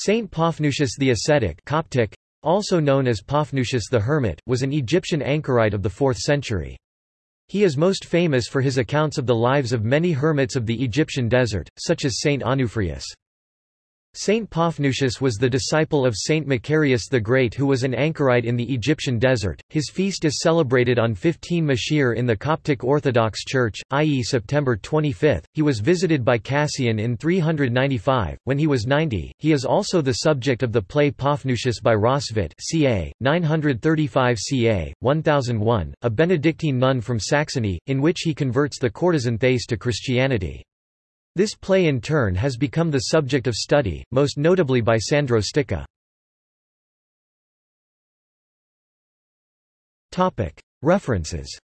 Saint Paphnutius the Ascetic Coptic, also known as Paphnutius the Hermit, was an Egyptian anchorite of the 4th century. He is most famous for his accounts of the lives of many hermits of the Egyptian desert, such as Saint Onufrius. Saint Paphnutius was the disciple of Saint Macarius the Great who was an anchorite in the Egyptian desert. His feast is celebrated on 15 Mashir in the Coptic Orthodox Church, i.e. September 25. He was visited by Cassian in 395, when he was 90. He is also the subject of the play Paphnutius by Roswitha ca. 935 ca. 1001, a Benedictine nun from Saxony, in which he converts the courtesan Thais to Christianity. This play in turn has become the subject of study, most notably by Sandro Sticca. References